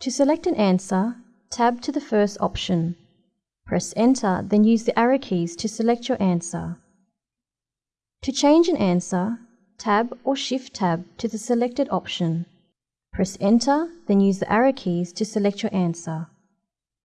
To select an answer, tab to the first option. Press Enter, then use the arrow keys to select your answer. To change an answer, tab or Shift tab to the selected option. Press Enter, then use the arrow keys to select your answer.